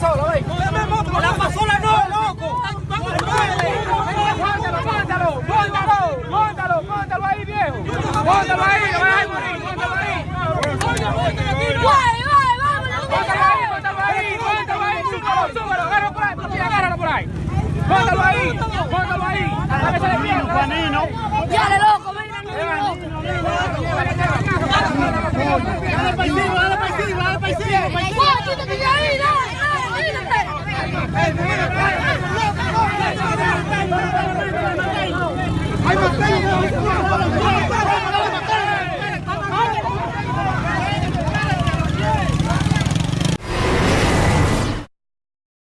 pasola, ve. La pasola no, loco. Póntalo, póntalo, póntalo, póntalo, ahí, viejo. Póntalo ahí, no vas a morir, póntalo ahí. Póntalo ahí, póntalo ahí, póntalo ahí, súbalo, súbalo, agárralo por ahí, agárralo por ahí. Póntalo ahí, póntalo ahí. Hasta que se le pierda. Dale, loco,